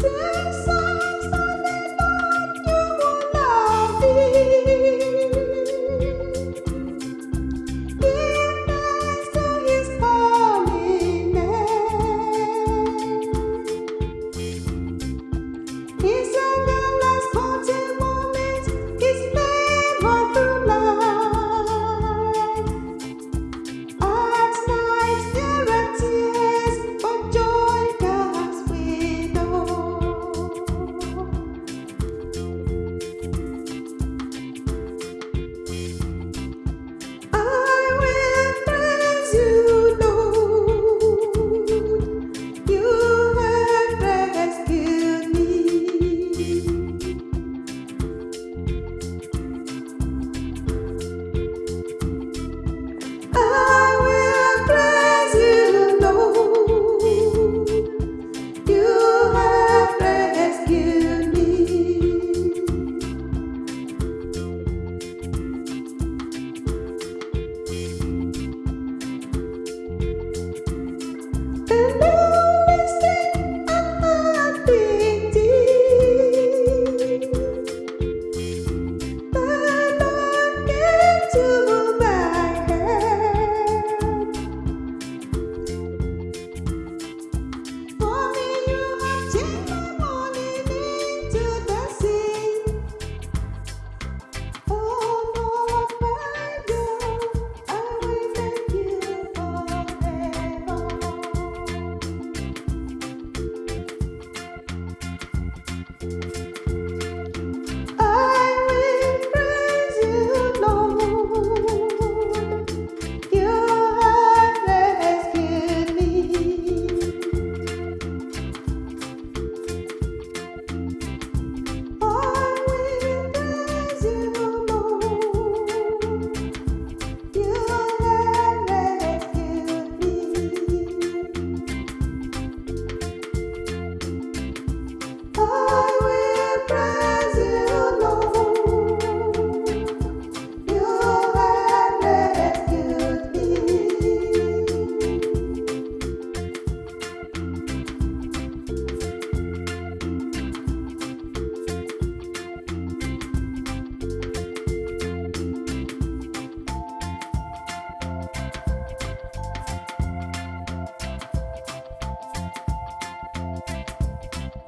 so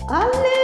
¡Ale!